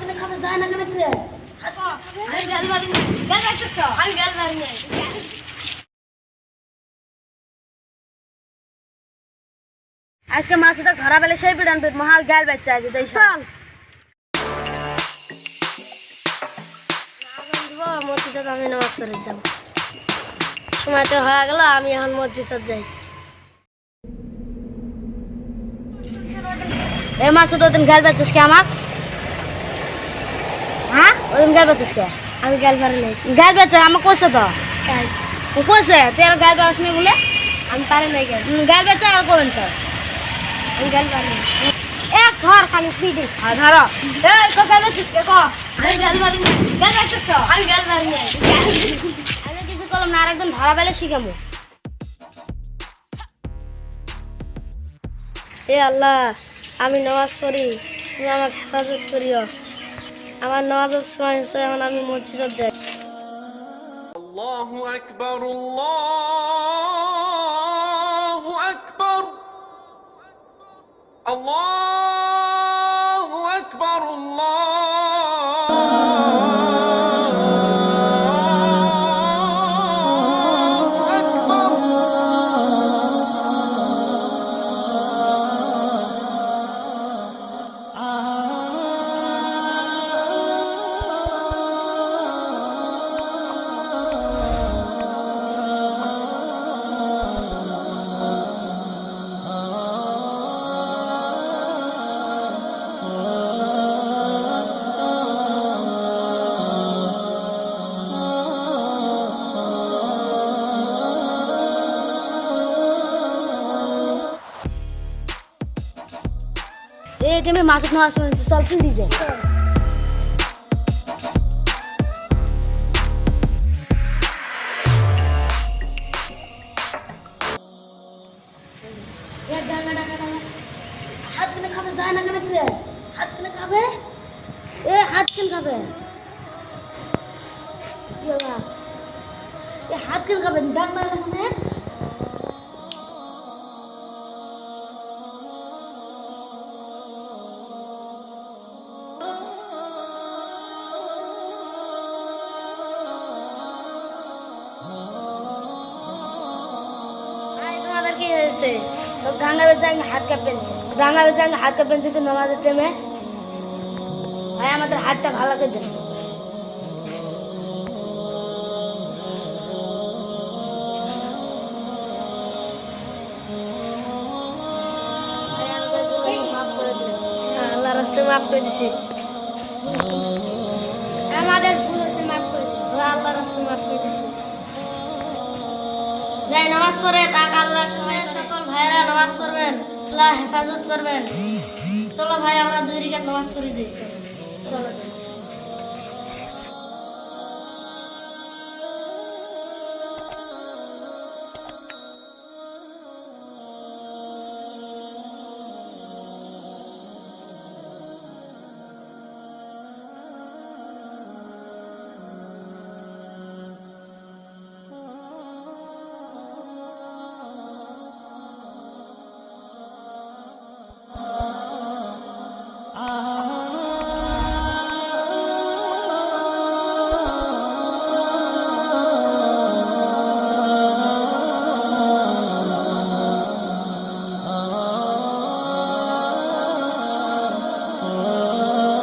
কিনে খাবে যায় না কেন আমি গাল মারি না গাল মারছিস তো? আমি গাল মারি না আজকে মাছটা ধরা পেলে সেই পিটান পেট মহা গাল বাচ্চা আছে তাই চল। মসজিদে আমি নামাজ পড়ে যাব। সময় তো হয়ে গেল আমি এখন মসজিদে যাই। এ মাছ তো তুমি গাল বাচ্চাস কে আমার? হ্যাঁ? ওরকম গাল বাচ্চাস কে? আমি গাল নাই। গাল বাচ্চা আমার কোসে তো? তাই। ও কোসে তুই আর গাল বাচ্চাস নি বলে? আমি পারি নাই গাল। উম, গাল বাচ্চা আর কোন স্যার আমি গাল নাই। এক ঘর খালি ফিডে আর ধরো। এই তো গাল বাচ্চাস কে? কো? আমি গাল মারি না গাল বাচ্চাস তো? আমি গাল মারি নাই। আমি কিছু করলাম না আরেকদিন ধরা পেলে শিখামো এ আল্লাহ আমি নামাজ পড়ি তুমি আমাকে হেফাজত করিও। আমার নামাজ সময় হয়েছে এখন আমি মসজিদে যাই। আল্লাহু আকবার আল্লাহু আকবার। আল্লাহ এই টাইমে মাছ নেওয়ার সময় চল কি দিতে হাত কিনে খাবে যায় না কেন ফিরে হাত কি হয়েছে? তো ডাঙ্গা বেঁচে আমি হাত কাপ পেনছে ডাঙ্গা বেঁচে আমি হাত কাপ পেনছে তো নামাজের টাইমে ভাই আমাদের হাতটা ভালো করে দেন রাস্তা মাফ করে হ্যাঁ, দিছে। আমাদের ভুল মাফ করে আল্লাহ রাস্তা মাফ করে যাই নামাজ পড়ে, তাক আল্লাহ সময়ে সকল ভাইরা নামাজ পড়বেন, আল্লাহ হেফাজত করবেন। চলো ভাই, আমরা দুই রিকাত নামাজ পড়ি যাই